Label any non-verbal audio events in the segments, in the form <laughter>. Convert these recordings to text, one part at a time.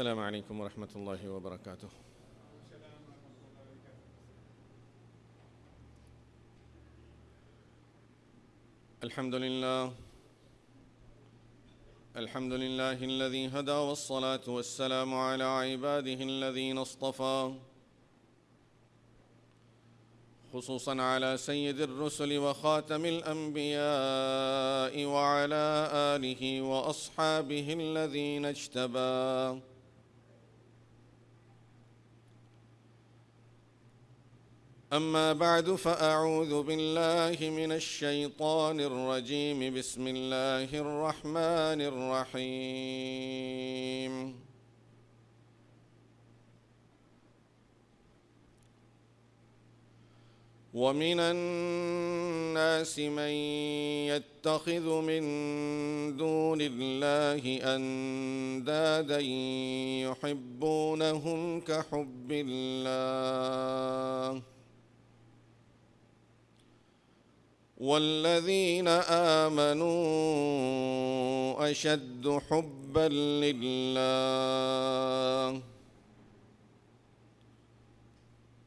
السلام عليكم ورحمة الله وبركاته. الحمد لله. الحمد لله الذي هدى والصلاة والسلام على عباده الذين اصطفى. خصوصا على سيد الرسل وخاتم الأنبياء وعلى آله وأصحابه الذين اجتبى. أما بعد فأعوذ بالله من الشيطان الرجيم. بسم الله الرحمن الرحيم. ومن الناس من يتخذ من دون الله أندادا يحبونهم كحب الله. والذين آمنوا أشد حبا لله.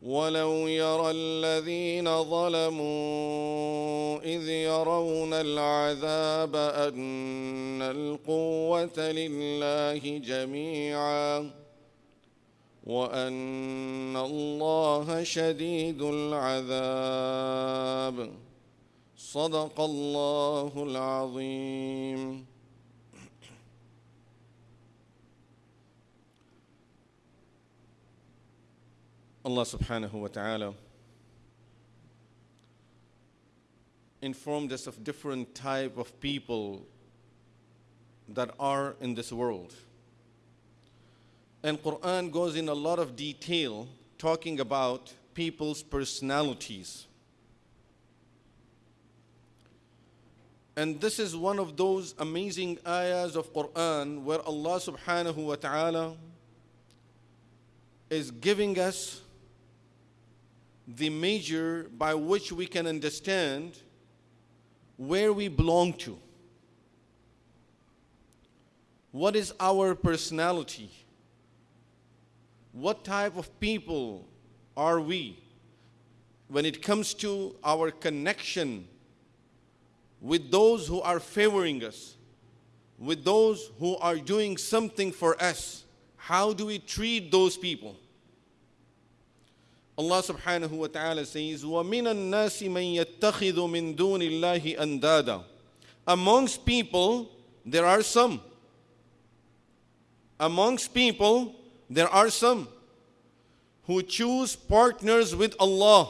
ولو يرى الذين ظلموا اذ يرون العذاب ان القوه لله جميعا وان الله شديد العذاب. صدق الله العظيم Allah subhanahu wa ta'ala informed us of different type of people that are in this world. And Quran goes in a lot of detail talking about people's personalities. And this is one of those amazing ayahs of Quran where Allah subhanahu wa ta'ala is giving us the measure by which we can understand where we belong to. What is our personality? What type of people are we when it comes to our connection with those who are favoring us, with those who are doing something for us? How do we treat those people? Allah subhanahu wa ta'ala says, وَمِنَ النَّاسِ مَن يَتَّخِذُ مِن دُونِ اللَّهِ أَندَادًا Amongst people, there are some. Amongst people, there are some who choose partners with Allah.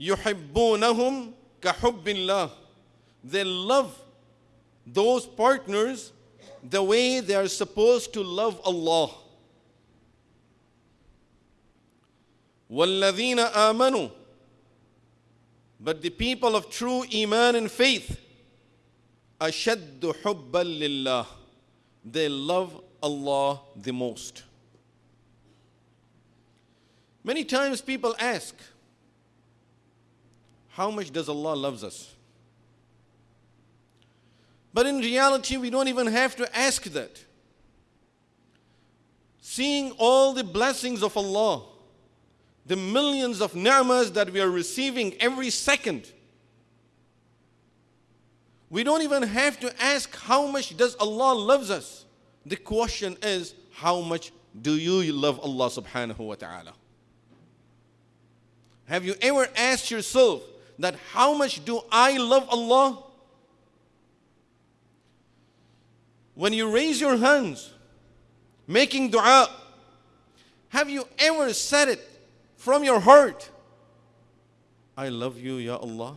يُحِبُّونَهُمْ كَحُبِّ اللَّهِ They love those partners the way they are supposed to love Allah. وَالَّذِينَ آمَنُوا But the people of true Iman and faith أَشَدُّ حُبًّا لِلَّهِ They love Allah the most. Many times people ask, how much does Allah loves us? But in reality, we don't even have to ask that. Seeing all the blessings of Allah, the millions of ni'mas that we are receiving every second, we don't even have to ask how much does Allah loves us. The question is, how much do you love Allah subhanahu wa ta'ala? Have you ever asked yourself that how much do I love Allah? When you raise your hands, making dua, have you ever said it from your heart? I love you, Ya Allah.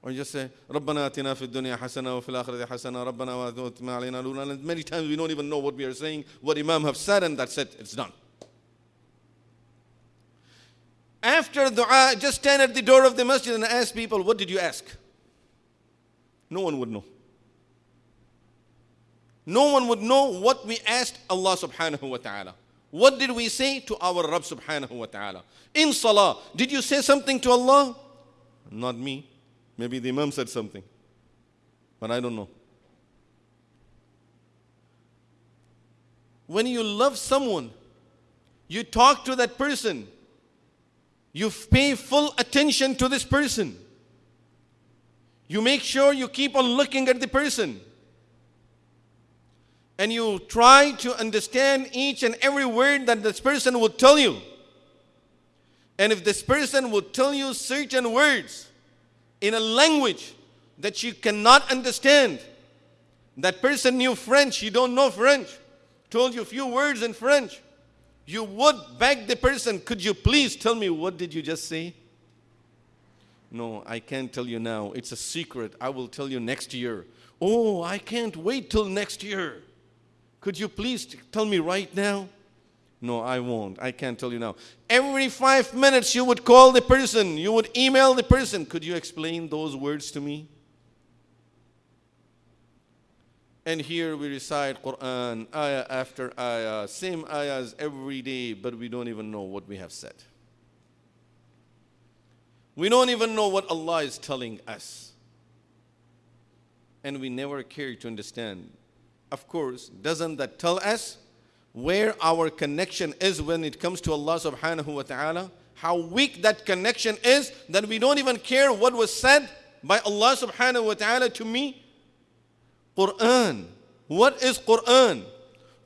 Or you just say, ربنا آتنا في الدنيا حسنة وفي الآخرة حسنة ربنا وآتنا علينا نورنا. And many times we don't even know what we are saying, what Imam have said, and that's it, it's done. After dua, just stand at the door of the masjid and ask people, What did you ask? No one would know. No one would know what we asked Allah subhanahu wa ta'ala. What did we say to our Rabb subhanahu wa ta'ala? In salah, did you say something to Allah? Not me. Maybe the Imam said something. But I don't know. When you love someone, you talk to that person, you pay full attention to this person. You make sure you keep on looking at the person. And you try to understand each and every word that this person will tell you. And if this person will tell you certain words in a language that you cannot understand, that person knew French, you don't know French, told you a few words in French, you would beg the person, could you please tell me what did you just say? No, I can't tell you now. It's a secret. I will tell you next year. Oh, I can't wait till next year. Could you please tell me right now? No, I won't. I can't tell you now. Every five minutes, you would call the person, you would email the person. Could you explain those words to me? And here we recite Quran, ayah after ayah, same ayahs every day, but we don't even know what we have said. We don't even know what Allah is telling us. And we never care to understand. Of course, doesn't that tell us where our connection is when it comes to Allah subhanahu wa ta'ala? How weak that connection is that we don't even care what was said by Allah subhanahu wa ta'ala to me Quran. What is Quran?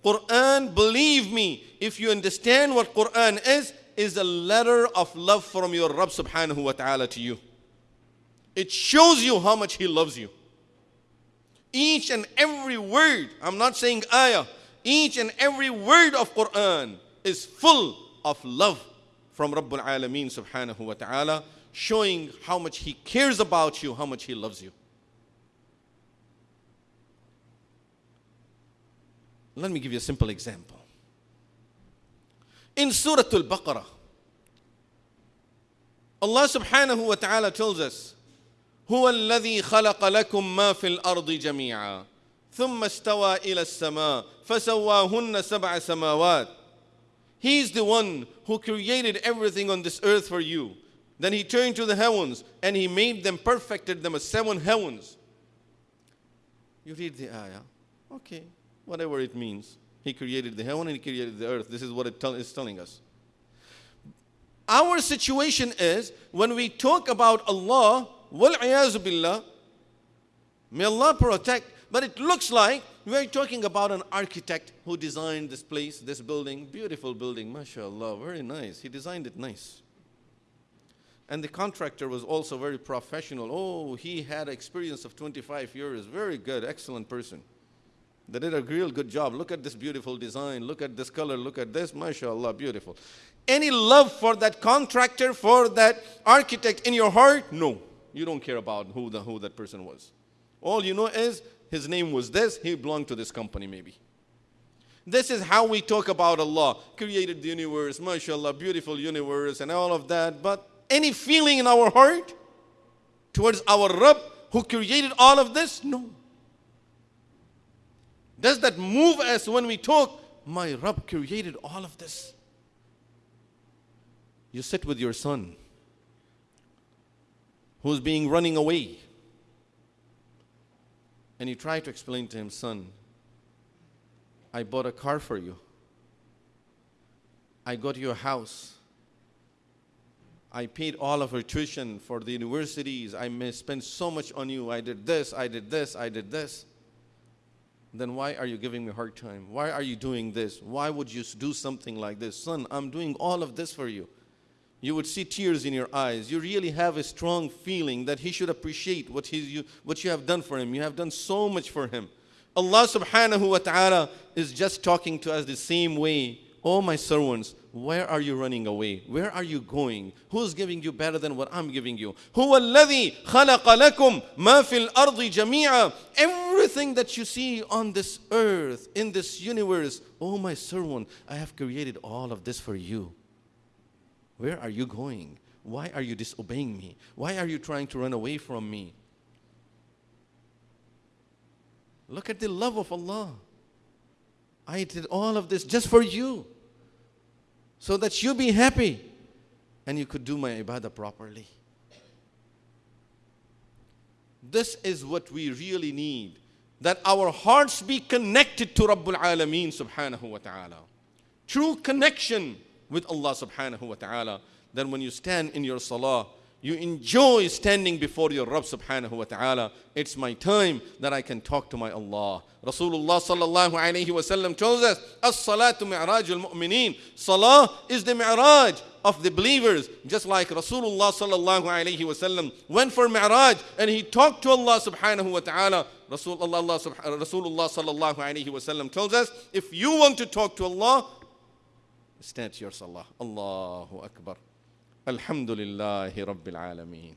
Quran, believe me, if you understand what Quran is, is a letter of love from your Rabb subhanahu wa ta'ala to you. It shows you how much He loves you. Each and every word, I'm not saying ayah, each and every word of Quran is full of love from Rabbul Alameen subhanahu wa ta'ala, showing how much He cares about you, how much He loves you. Let me give you a simple example. In Surah Al Baqarah, Allah subhanahu wa ta'ala tells us, هو الذي خلق لكم ما في الأرض جميعا ثم استوى إلى السماء فسواهن سبع سماوات He's the one who created everything on this earth for you. Then he turned to the heavens and he made them, perfected them as seven heavens. You read the ayah. Okay whatever it means. He created the heaven and He created the earth. This is what it tell, is telling us. Our situation is when we talk about Allah, billah, may Allah protect, but it looks like we're talking about an architect who designed this place, this building, beautiful building, mashallah, very nice. He designed it nice. And the contractor was also very professional. Oh, he had experience of 25 years, very good, excellent person. They did a real good job. Look at this beautiful design. Look at this color. Look at this. MashaAllah, beautiful. Any love for that contractor, for that architect in your heart? No. You don't care about who, the, who that person was. All you know is his name was this. He belonged to this company, maybe. This is how we talk about Allah. Created the universe, mashallah, beautiful universe, and all of that. But any feeling in our heart towards our Rabb who created all of this? No. Does that move us when we talk? My Rabb created all of this. You sit with your son who's being running away. And you try to explain to him, son, I bought a car for you. I got you a house. I paid all of her tuition for the universities. I may spend so much on you. I did this, I did this, I did this then why are you giving me a hard time? Why are you doing this? Why would you do something like this? Son, I'm doing all of this for you. You would see tears in your eyes. You really have a strong feeling that he should appreciate what, he, you, what you have done for him. You have done so much for him. Allah subhanahu wa ta'ala is just talking to us the same way. Oh, my servants, where are you running away? Where are you going? Who's giving you better than what I'm giving you? هو الذي خلق لكم ما في الأرض جميعا Everything that you see on this earth, in this universe, oh my servant, I have created all of this for you. Where are you going? Why are you disobeying me? Why are you trying to run away from me? Look at the love of Allah. I did all of this just for you. So that you be happy and you could do my ibadah properly. This is what we really need. That our hearts be connected to Rabbul Alameen subhanahu wa ta'ala. True connection with Allah subhanahu wa ta'ala. Then when you stand in your salah, you enjoy standing before your Rabb subhanahu wa ta'ala. It's my time that I can talk to my Allah. Rasulullah sallallahu alayhi wa sallam tells us, As-salatu mi'raj al-mu'mineen. Salah is the mi'raj of the believers. Just like Rasulullah sallallahu alayhi wa sallam went for mi'raj and he talked to Allah subhanahu wa ta'ala. Rasulullah, Rasulullah sallallahu alayhi wa sallam tells us, if you want to talk to Allah, stand your salah. Allahu Akbar. الحمد لله رب العالمين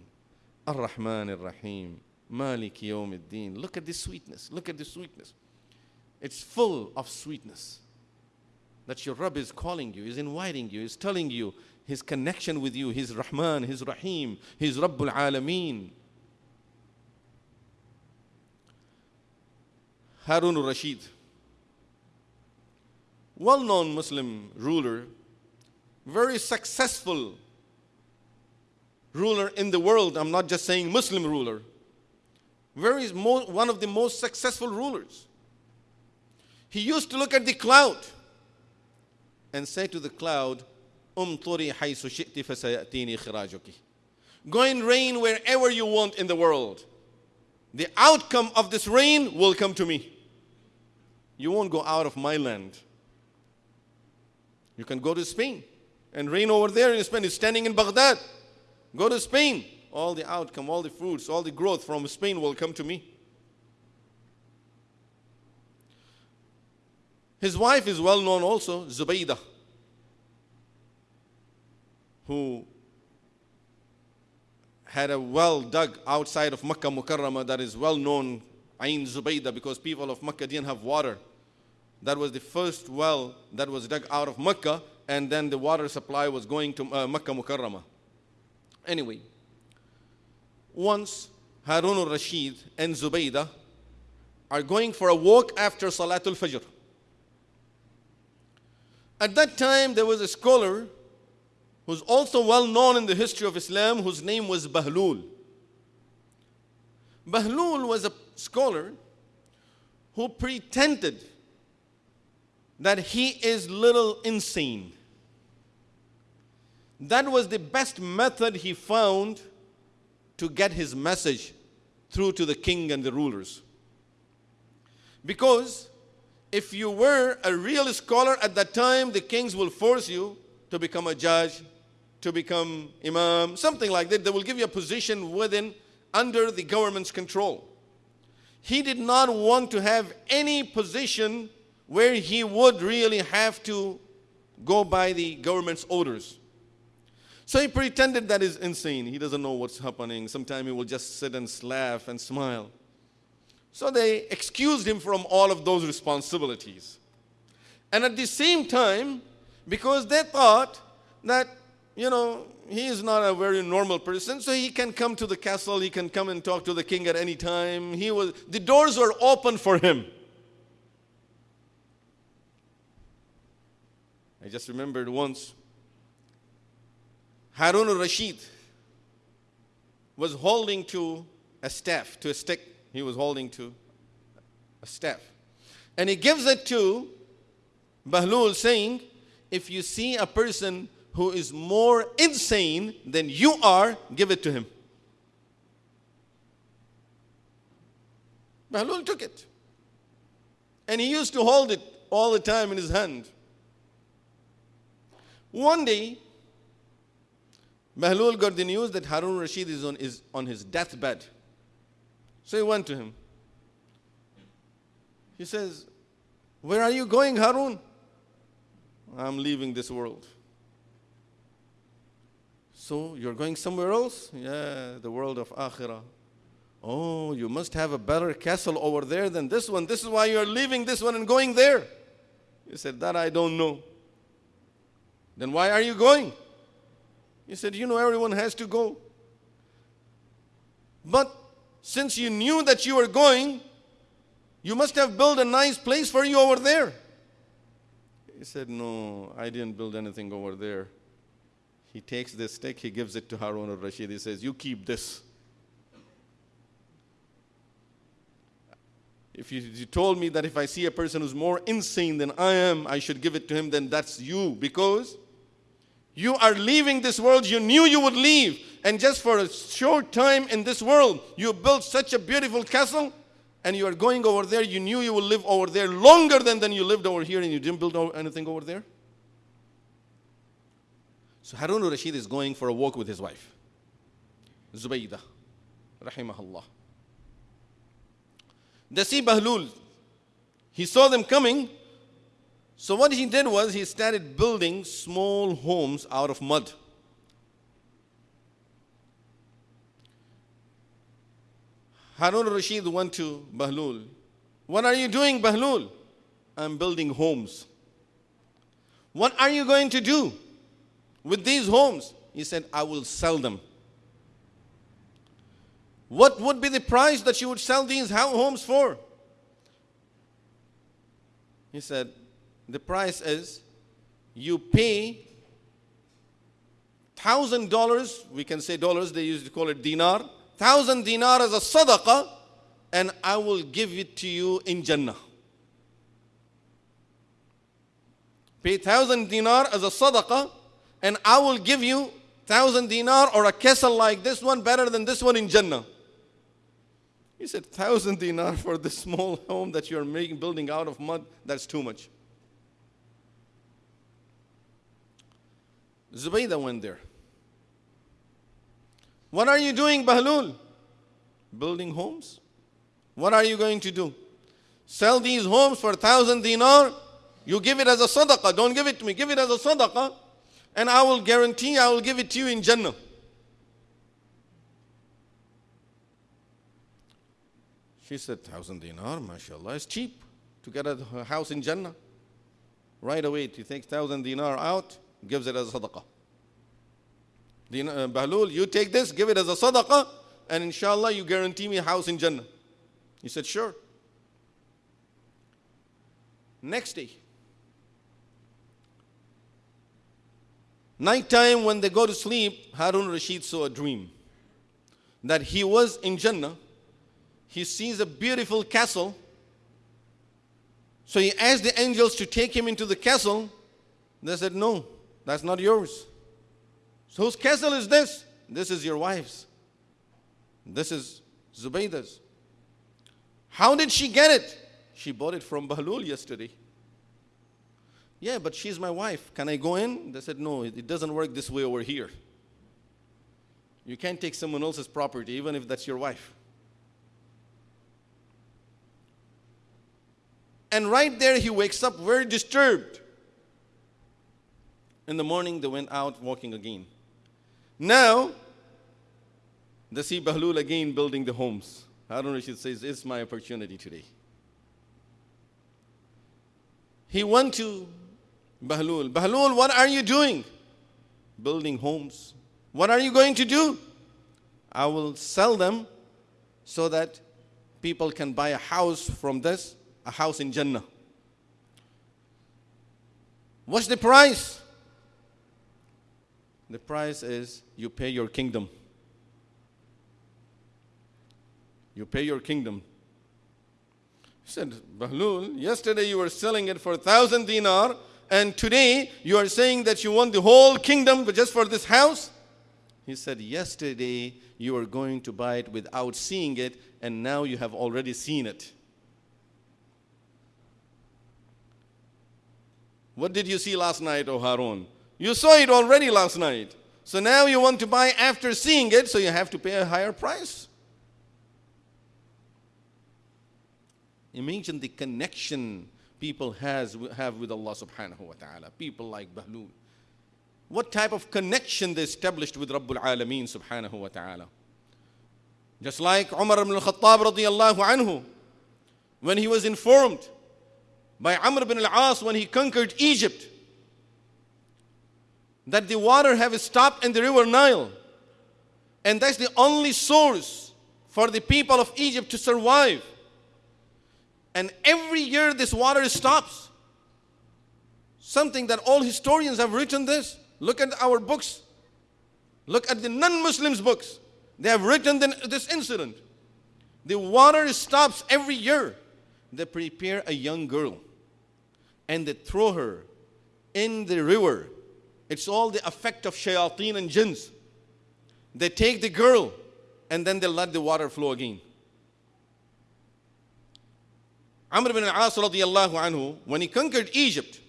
الرحمن الرحيم مالك يوم الدين look at this sweetness look at this sweetness it's full of sweetness that your Rabb is calling you is inviting you is telling you his connection with you his Rahman his Rahim his Rabbul Alameen Harun al-Rashid well-known Muslim ruler very successful ruler in the world. I'm not just saying Muslim ruler. Very one of the most successful rulers. He used to look at the cloud and say to the cloud, "Umturi haythu shi'ti fasayatini khirajuki." Go and rain wherever you want in the world. The outcome of this rain will come to me. You won't go out of my land. You can go to Spain and rain over there in Spain. It's standing in Baghdad. Go to Spain. All the outcome, all the fruits, all the growth from Spain will come to me. His wife is well known also, Zubaydah, who had a well dug outside of Makkah Mukarramah that is well known, Ain Zubaydah, because people of Makkah didn't have water. That was the first well that was dug out of Makkah, and then the water supply was going to uh, Makkah Mukarramah. Anyway, once Harun al-Rashid and Zubaydah are going for a walk after Salatul Fajr. At that time, there was a scholar who's also well known in the history of Islam, whose name was Bahlul. Bahlul was a scholar who pretended that he is little insane. That was the best method he found to get his message through to the king and the rulers. Because if you were a real scholar at that time, the kings will force you to become a judge, to become imam, something like that. They will give you a position within, under the government's control. He did not want to have any position where he would really have to go by the government's orders. So he pretended that is insane. He doesn't know what's happening. Sometimes he will just sit and laugh and smile. So they excused him from all of those responsibilities. And at the same time, because they thought that, you know, he is not a very normal person, so he can come to the castle, he can come and talk to the king at any time. He was the doors were open for him. I just remembered once Harun al-Rashid was holding to a staff, to a stick. He was holding to a staff. And he gives it to Bahlul saying, if you see a person who is more insane than you are, give it to him. Bahlul took it. And he used to hold it all the time in his hand. One day, Bahlul got the news that Harun Rashid is on, is on his deathbed. So he went to him. He says, Where are you going, Harun? I'm leaving this world. So you're going somewhere else? Yeah, the world of Akhirah. Oh, you must have a better castle over there than this one. This is why you're leaving this one and going there. He said, That I don't know. Then why are you going? He said, You know, everyone has to go. But since you knew that you were going, you must have built a nice place for you over there. He said, No, I didn't build anything over there. He takes this stick, he gives it to Harun al Rashid. He says, You keep this. If you, you, told me that if I see a person who's more insane than I am, I should give it to him, then that's you. Because you are leaving this world, you knew you would leave. And just for a short time in this world, you built such a beautiful castle, and you are going over there, you knew you would live over there longer than, than you lived over here, and you didn't build anything over there. So Harun al-Rashid is going for a walk with his wife, Zubaydah, rahimahullah. They see Bahlul. He saw them coming. So what he did was he started building small homes out of mud. Harun al-Rashid went to Bahlul. What are you doing, Bahlul? I'm building homes. What are you going to do with these homes? He said, I will sell them. What would be the price that you would sell these homes for? He said, The price is you pay thousand dollars, we can say dollars, they used to call it dinar, thousand dinar as a sadaqah, and I will give it to you in Jannah. Pay thousand dinar as a sadaqah, and I will give you thousand dinar or a castle like this one better than this one in Jannah. He said, thousand dinar for this <laughs> small home that you're making, building out of mud, that's too much. Zubaydah went there. What are you doing, Bahlul? Building homes? What are you going to do? Sell these homes for a thousand dinar? You give it as a sadaqah. Don't give it to me. Give it as a sadaqah. And I will guarantee I will give it to you in Jannah. She said, thousand dinar, mashallah, is cheap to get a house in Jannah. Right away, he takes thousand dinar out, gives it as a sadaqah. Uh, Bahlul, you take this, give it as a sadaqah, and inshallah you guarantee me a house in Jannah. He said, sure. Next day, nighttime when they go to sleep, Harun Rashid saw a dream that he was in Jannah he sees a beautiful castle. So he asked the angels to take him into the castle. They said, No, that's not yours. So whose castle is this? This is your wife's. This is Zubaydah's. How did she get it? She bought it from <laughs> Bahlul yesterday. Yeah, but she's my wife. Can I go in? They said, No, it doesn't work this way over here. You can't take someone else's property, even if that's your wife. And right there, he wakes up very disturbed. In the morning, they went out walking again. Now, they see Bahlul again building the homes. Harun Rashid says, It's my opportunity today. He went to Bahlul. Bahlul, what are you doing? Building homes. What are you going to do? I will sell them so that people can buy a house from this a house in Jannah. What's the price? The price is you pay your kingdom. You pay your kingdom. He said, Bahlul, yesterday you were selling it for a thousand dinar, and today you are saying that you want the whole kingdom but just for this house? He said, Yesterday you were going to buy it without seeing it, and now you have already seen it. What did you see last night, O Harun? You saw it already last night. So now you want to buy after seeing it, so you have to pay a higher price. Imagine the connection people has, have with Allah subhanahu wa ta'ala. People like Bahlul. What type of connection they established with Rabbul Alameen subhanahu wa ta'ala. Just like Umar ibn al-Khattab radiallahu anhu, when he was informed by Amr ibn al-As when he conquered Egypt. That the water have stopped in the river Nile. And that's the only source for the people of Egypt to survive. And every year this water stops. Something that all historians have written this. Look at our books. Look at the non Muslims' books. They have written this incident. The water stops every year. They prepare a young girl and they throw her in the river. It's all the effect of shayateen and jinns. They take the girl and then they let the water flow again. Amr ibn al-As radiallahu anhu, when he conquered Egypt,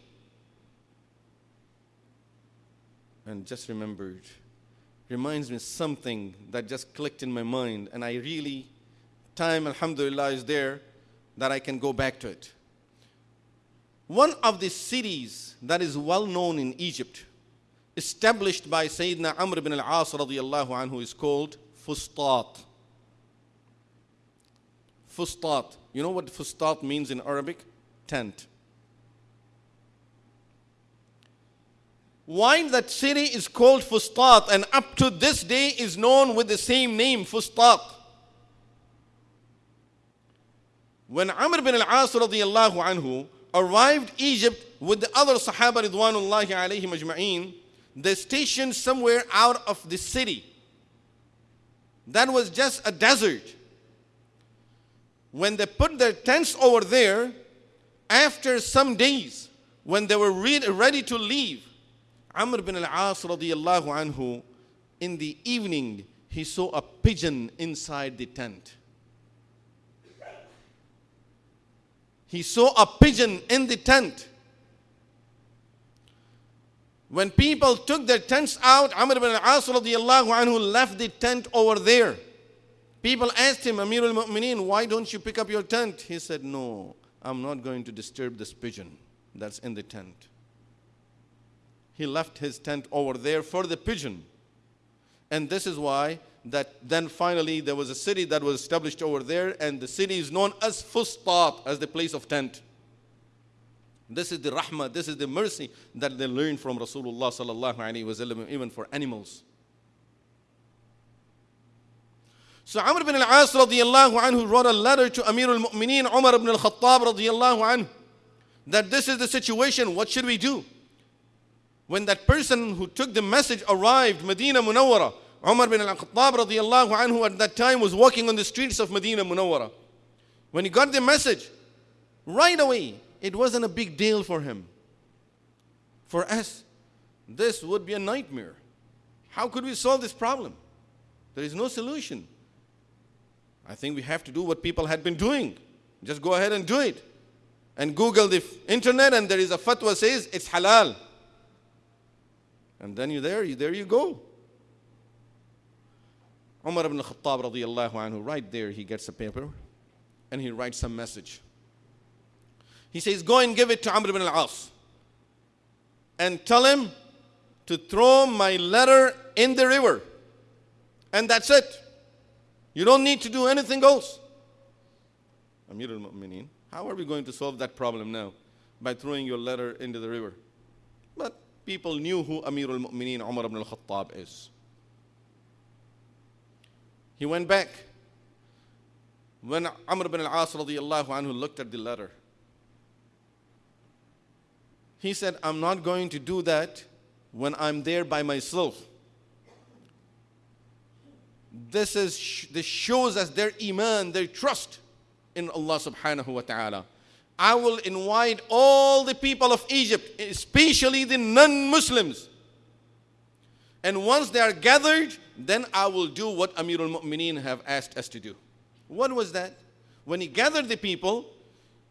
and just remembered, reminds me something that just clicked in my mind, and I really, time, alhamdulillah, is there that I can go back to it. One of the cities that is well known in Egypt, established by Sayyidina Amr ibn al-As radiallahu anhu, is called Fustat. Fustat. You know what Fustat means in Arabic? Tent. Why that city is called Fustat and up to this day is known with the same name, Fustat. When Amr bin al-As radiallahu anhu arrived Egypt with the other Sahaba ridwanullahi alayhim ajma'een, they stationed somewhere out of the city. That was just a desert. When they put their tents over there, after some days, when they were ready to leave, Amr bin al-As radiallahu anhu, in the evening, he saw a pigeon inside the tent. He saw a pigeon in the tent. When people took their tents out, Amr ibn al-As anhu left the tent over there. People asked him, Amir al-Mu'mineen, why don't you pick up your tent? He said, no, I'm not going to disturb this pigeon that's in the tent. He left his tent over there for the pigeon. And this is why that then finally there was a city that was established over there and the city is known as Fustat, as the place of tent. This is the rahmah, this is the mercy that they learned from Rasulullah sallallahu alaihi wasallam, even for animals. So Amr ibn al-As radiallahu anhu wrote a letter to Amir al-Mu'mineen Umar ibn al-Khattab radiallahu anhu that this is the situation, what should we do? When that person who took the message arrived, Medina Munawwara, Umar bin al-Khattab radiallahu anhu at that time was walking on the streets of Medina Munawwara. When he got the message, right away, it wasn't a big deal for him. For us, this would be a nightmare. How could we solve this problem? There is no solution. I think we have to do what people had been doing. Just go ahead and do it. And Google the internet, and there is a fatwa says it's halal. And then you there, you there you go. Umar ibn Khattab radiallahu anhu, right there, he gets a paper and he writes a message. He says, Go and give it to Amr ibn al-As and tell him to throw my letter in the river. And that's it. You don't need to do anything else. Amir al-Mu'mineen, how are we going to solve that problem now? By throwing your letter into the river. But people knew who Amir al-Mu'mineen Umar ibn al-Khattab is. He went back. When Amr ibn al-As radiallahu anhu looked at the letter, he said, I'm not going to do that when I'm there by myself. This, is, this shows us their iman, their trust in Allah subhanahu wa ta'ala. I will invite all the people of Egypt, especially the non Muslims. And once they are gathered, then I will do what Amirul Mu'mineen have asked us to do. What was that? When he gathered the people,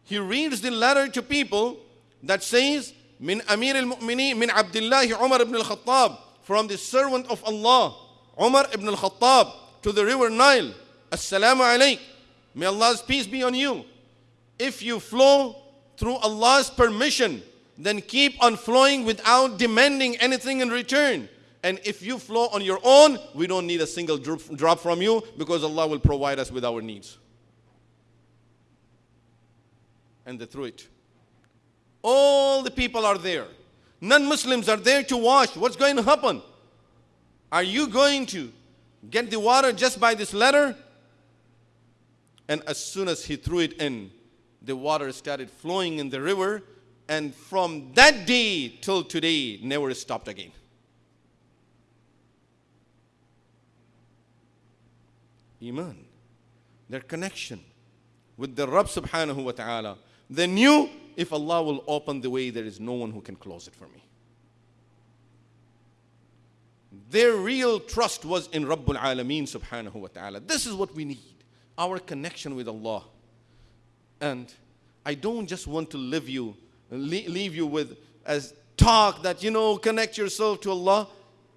he reads the letter to people that says, min Amir al-Mu'mineen, min Abdullah Umar ibn al-Khattab, from the servant of Allah, Umar ibn al-Khattab, to the river Nile. Assalamu alaikum. May Allah's peace be on you. If you flow through Allah's permission, then keep on flowing without demanding anything in return. And if you flow on your own, we don't need a single drop from you because Allah will provide us with our needs. And they threw it all the people are there. Non Muslims are there to wash. What's going to happen? Are you going to get the water just by this letter? And as soon as he threw it in, the water started flowing in the river. And from that day till today, never stopped again. Iman, their connection with the Rabb subhanahu wa ta'ala. They knew if Allah will open the way, there is no one who can close it for me. Their real trust was in Rabbul Alameen subhanahu wa ta'ala. This is what we need our connection with Allah. And I don't just want to leave you, leave you with as talk that, you know, connect yourself to Allah.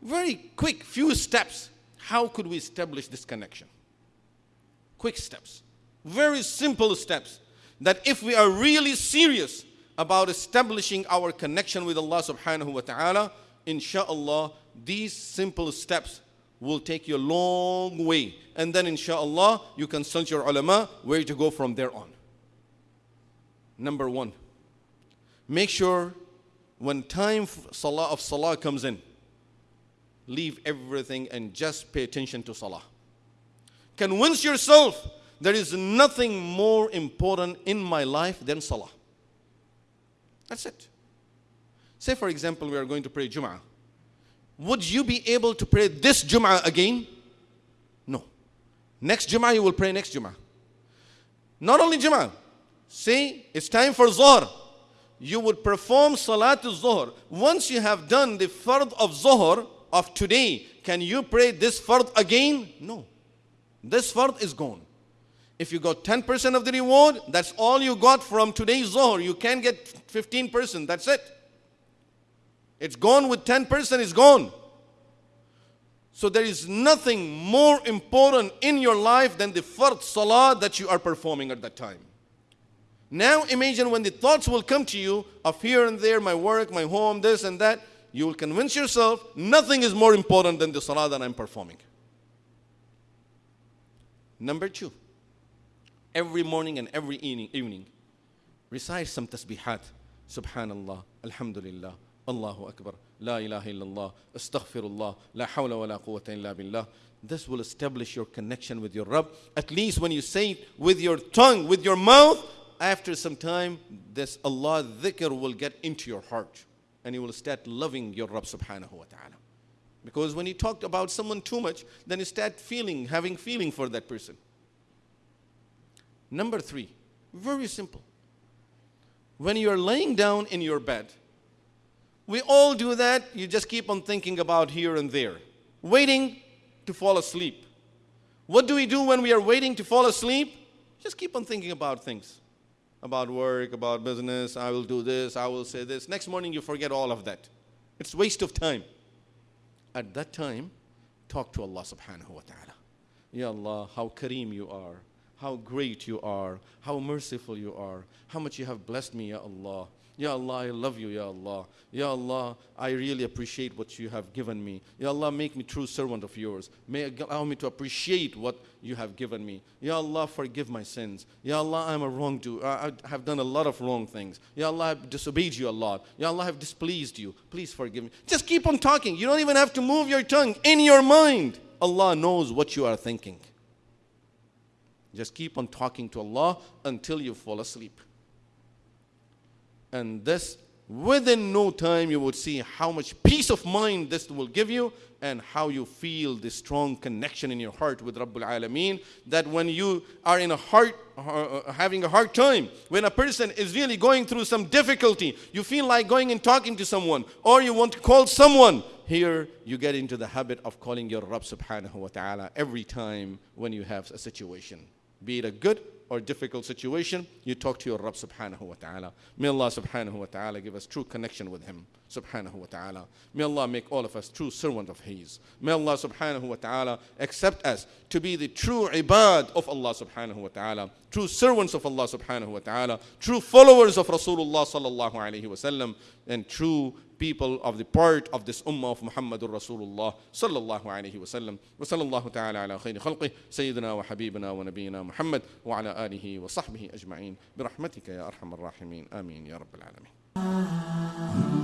Very quick, few steps. How could we establish this connection? Quick steps. Very simple steps. That if we are really serious about establishing our connection with Allah subhanahu wa ta'ala, inshallah, these simple steps will take you a long way. And then, inshallah, you consult your ulama where to go from there on. Number one, make sure when time salah of salah comes in, leave everything and just pay attention to salah. Convince yourself there is nothing more important in my life than salah. That's it. Say, for example, we are going to pray Jum'ah would you be able to pray this Jum'ah again? No. Next Jum'ah, you will pray next Jum'ah. Not only Jum'ah, say it's time for Zohar. You would perform Salatul Zohar. Once you have done the Fard of Zohar of today, can you pray this Fard again? No. This Fard is gone. If you got 10% of the reward, that's all you got from today's Zohar. You can get 15%, that's it. It's gone with 10%, it's gone. So there is nothing more important in your life than the fard salah that you are performing at that time. Now imagine when the thoughts will come to you of here and there, my work, my home, this and that, you will convince yourself nothing is more important than the salah that I'm performing. Number two, every morning and every evening, recite some tasbihat. Subhanallah, Alhamdulillah, Allahu Akbar, La ilaha illallah, astaghfirullah, la hawla wa la quwwata illa billah. This will establish your connection with your Rabb. At least when you say it with your tongue, with your mouth, after some time, this Allah dhikr will get into your heart and you will start loving your Rabb subhanahu wa ta'ala. Because when you talk about someone too much, then you start feeling, having feeling for that person. Number three, very simple. When you are laying down in your bed, we all do that. You just keep on thinking about here and there, waiting to fall asleep. What do we do when we are waiting to fall asleep? Just keep on thinking about things about work, about business. I will do this, I will say this. Next morning, you forget all of that. It's waste of time. At that time, talk to Allah subhanahu wa ta'ala. Ya Allah, how kareem you are, how great you are, how merciful you are, how much you have blessed me, Ya Allah. Ya Allah, I love you, Ya Allah. Ya Allah, I really appreciate what you have given me. Ya Allah, make me true servant of yours. May allow me to appreciate what you have given me. Ya Allah, forgive my sins. Ya Allah, I'm a wrongdoer. I have done a lot of wrong things. Ya Allah, I've disobeyed you a lot. Ya Allah, I've displeased you. Please forgive me. Just keep on talking. You don't even have to move your tongue in your mind. Allah knows what you are thinking. Just keep on talking to Allah until you fall asleep. And this, within no time, you would see how much peace of mind this will give you and how you feel the strong connection in your heart with Rabbul Alameen. That when you are in a heart, uh, having a hard time, when a person is really going through some difficulty, you feel like going and talking to someone, or you want to call someone, here you get into the habit of calling your Rabb subhanahu wa ta'ala every time when you have a situation, be it a good or difficult situation, you talk to your Rabb subhanahu wa ta'ala. May Allah subhanahu wa ta'ala give us true connection with Him subhanahu wa ta'ala. May Allah make all of us true servant of His. May Allah subhanahu wa ta'ala accept us to be the true ibad of Allah subhanahu wa ta'ala, true servants of Allah subhanahu wa ta'ala, true followers of Rasulullah sallallahu alayhi wa sallam, and true people of the part of this ummah of Muhammadur Rasulullah sallallahu alayhi wa sallam. Wa sallallahu ta'ala ala khayri khalqih, Sayyidina wa habibina wa nabiyina Muhammad wa ala alihi wa sahbihi ajma'in. Birahmatika ya arhamar rahimin. Ameen ya rabbal alameen.